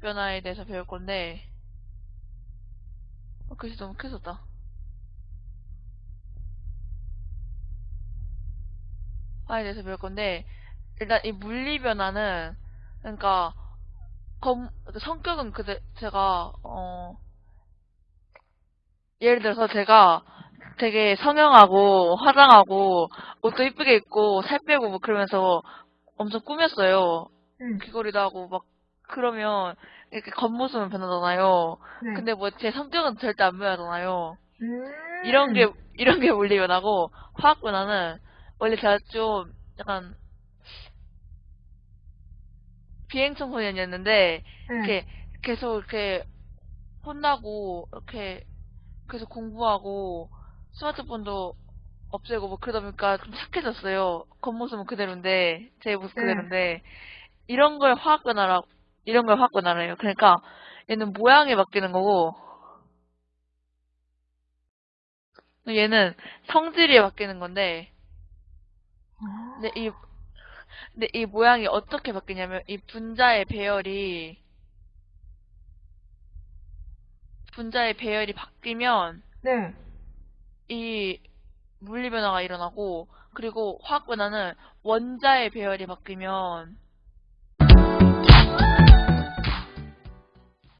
변화에 대해서 배울 건데 어, 글씨 너무 크졌다. 화에 대해서 배울 건데 일단 이 물리 변화는 그러니까 검 성격은 그대 제가 어 예를 들어서 제가 되게 성형하고 화장하고 옷도 이쁘게 입고 살 빼고 뭐 그러면서 엄청 꾸몄어요. 응. 귀걸이도 하고 막 그러면 이렇게 겉모습은 변하잖아요. 네. 근데 뭐 제 성격은 절대 안 변하잖아요. 음. 이런 게 이런 게 물리 변화고 화학 변화는 원래 제가 좀 약간 비행 청 소년이었는데 네. 이렇게 계속 이렇게 혼나고 이렇게 계속 공부하고 스마트폰도 없애고 뭐 그러다 보니까 좀 착해졌어요. 겉모습은 그대로인데 제 모습 네. 그대로인데 이런 걸 화학 변화라 이런 걸 변화래요. 그러니까 얘는 모양이 바뀌는 거고 얘는 성질이 바뀌는 건데 아. 근데 이 근데 이 모양이 어떻게 바뀌냐면 이 분자의 배열이 분자의 배열이 바뀌면 네. 이 물리 변화가 일어나고 그리고 화학 변화는 원자의 배열이 바뀌면